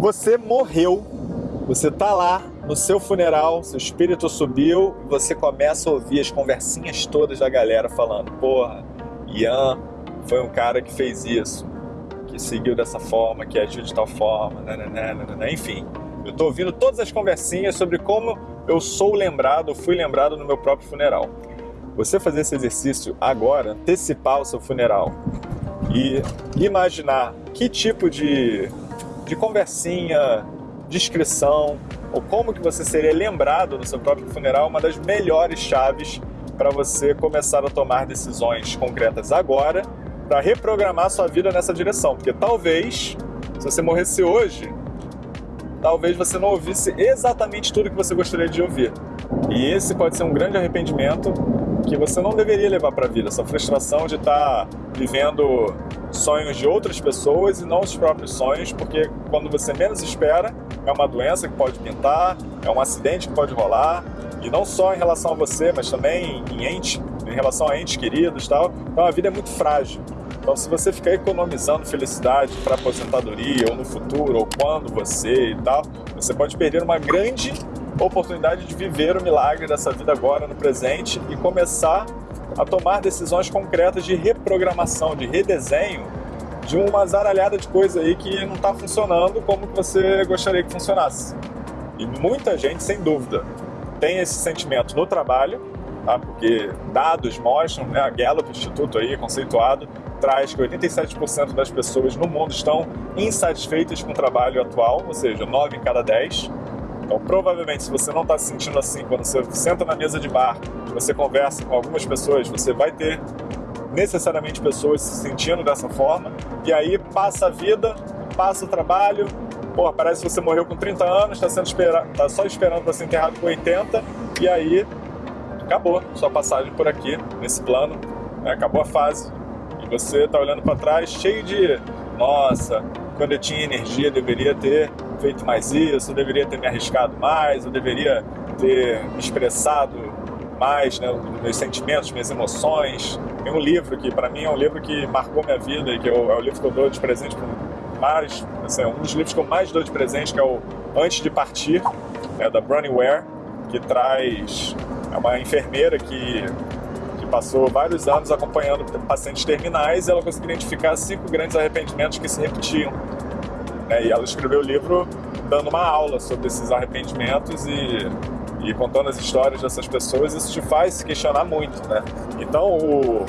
Você morreu, você tá lá no seu funeral, seu espírito subiu e você começa a ouvir as conversinhas todas da galera falando: porra, Ian foi um cara que fez isso, que seguiu dessa forma, que agiu de tal forma, nananana, nananana. enfim. Eu tô ouvindo todas as conversinhas sobre como eu sou lembrado, fui lembrado no meu próprio funeral. Você fazer esse exercício agora, antecipar o seu funeral e imaginar que tipo de, de conversinha, descrição ou como que você seria lembrado no seu próprio funeral uma das melhores chaves para você começar a tomar decisões concretas agora para reprogramar sua vida nessa direção. Porque talvez, se você morresse hoje, talvez você não ouvisse exatamente tudo que você gostaria de ouvir. E esse pode ser um grande arrependimento que você não deveria levar para a vida, essa frustração de estar tá vivendo sonhos de outras pessoas e não os próprios sonhos, porque quando você menos espera, é uma doença que pode pintar, é um acidente que pode rolar, e não só em relação a você, mas também em ente, em relação a entes queridos e tal. Então a vida é muito frágil. Então se você ficar economizando felicidade para aposentadoria ou no futuro ou quando você e tal, você pode perder uma grande oportunidade de viver o milagre dessa vida agora no presente e começar a tomar decisões concretas de reprogramação, de redesenho de uma zaralhada de coisa aí que não está funcionando como você gostaria que funcionasse. E muita gente, sem dúvida, tem esse sentimento no trabalho, tá? porque dados mostram, né, a Gallup Instituto aí, conceituado, traz que 87% das pessoas no mundo estão insatisfeitas com o trabalho atual, ou seja, 9 em cada 10. Então, provavelmente, se você não está se sentindo assim, quando você senta na mesa de bar, você conversa com algumas pessoas, você vai ter necessariamente pessoas se sentindo dessa forma, e aí passa a vida, passa o trabalho, pô, parece que você morreu com 30 anos, está espera tá só esperando para ser enterrado com 80, e aí acabou sua passagem por aqui, nesse plano, né? acabou a fase, e você está olhando para trás cheio de, nossa, quando eu tinha energia deveria ter feito mais isso, eu deveria ter me arriscado mais, eu deveria ter me expressado mais, né, meus sentimentos, minhas emoções. Tem um livro que, para mim, é um livro que marcou minha vida e que eu, é o livro que eu dou de presente para mais, assim, é um dos livros que eu mais dou de presente, que é o Antes de Partir, é da Bronnie Ware, que traz é uma enfermeira que que passou vários anos acompanhando pacientes terminais e ela conseguiu identificar cinco grandes arrependimentos que se repetiam né? E ela escreveu o livro dando uma aula sobre esses arrependimentos e, e contando as histórias dessas pessoas, isso te faz se questionar muito, né? Então, o,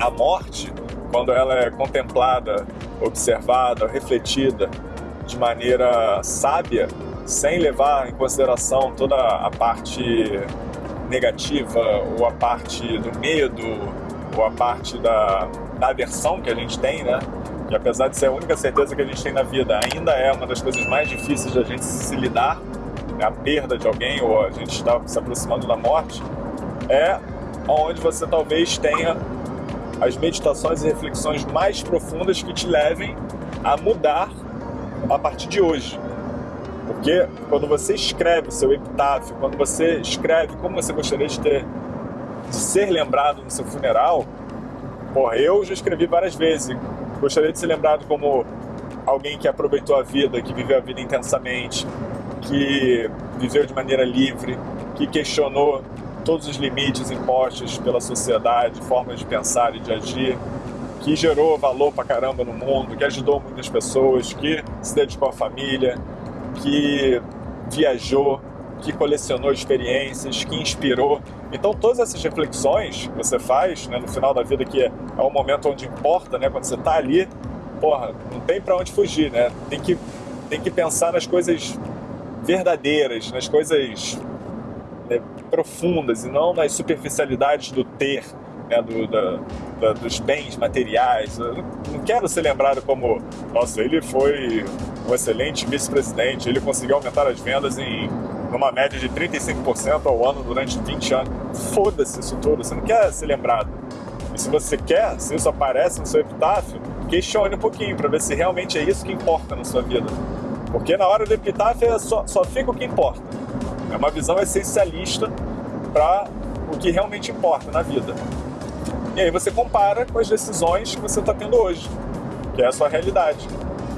a morte, quando ela é contemplada, observada, refletida de maneira sábia, sem levar em consideração toda a parte negativa ou a parte do medo ou a parte da, da aversão que a gente tem, né? Que apesar de ser a única certeza que a gente tem na vida, ainda é uma das coisas mais difíceis da gente se lidar, né? a perda de alguém ou a gente está se aproximando da morte, é onde você talvez tenha as meditações e reflexões mais profundas que te levem a mudar a partir de hoje. Porque quando você escreve seu epitáfio, quando você escreve como você gostaria de ter de ser lembrado no seu funeral, porra, eu já escrevi várias vezes, Gostaria de ser lembrado como alguém que aproveitou a vida, que viveu a vida intensamente, que viveu de maneira livre, que questionou todos os limites impostos pela sociedade, formas de pensar e de agir, que gerou valor pra caramba no mundo, que ajudou muitas pessoas, que se dedicou à família, que viajou, que colecionou experiências, que inspirou. Então todas essas reflexões que você faz né, no final da vida, que é, é momento onde importa, né, quando você está ali, porra, não tem para onde fugir, né? Tem que, tem que pensar nas coisas verdadeiras, nas coisas né, profundas e não nas superficialidades do ter, né, do, da, da, dos bens materiais. Eu não quero ser lembrado como, nossa, ele foi um excelente vice-presidente, ele conseguiu aumentar as vendas em numa média de 35% ao ano durante 20 anos. Foda-se isso tudo, você não quer ser lembrado. E se você quer, se isso aparece no seu epitáfio, questione um pouquinho para ver se realmente é isso que importa na sua vida. Porque na hora do epitáfio é só, só fica o que importa. É uma visão essencialista para o que realmente importa na vida. E aí você compara com as decisões que você está tendo hoje, que é a sua realidade.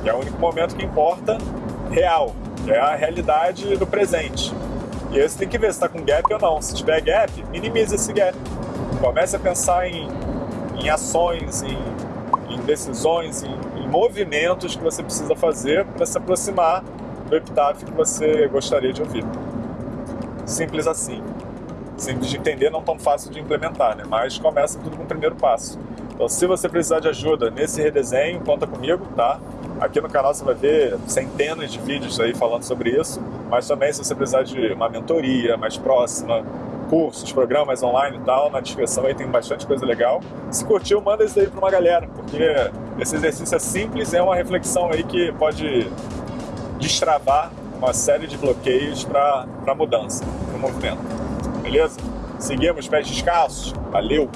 Que é o único momento que importa real, é a realidade do presente. E aí você tem que ver se está com gap ou não. Se tiver gap, minimize esse gap. Comece a pensar em, em ações, em, em decisões, em, em, movimentos que você precisa fazer para se aproximar do epitáfio que você gostaria de ouvir. Simples assim. Simples de entender, não tão fácil de implementar, né? Mas começa tudo com o primeiro passo. Então, se você precisar de ajuda nesse redesenho, conta comigo, tá? Aqui no canal você vai ver centenas de vídeos aí falando sobre isso, mas também se você precisar de uma mentoria mais próxima, cursos, programas online e tal, na descrição aí tem bastante coisa legal. Se curtiu, manda isso aí para uma galera, porque esse exercício é simples, é uma reflexão aí que pode destravar uma série de bloqueios para mudança, para movimento. Beleza? Seguimos, pés descalços. Valeu!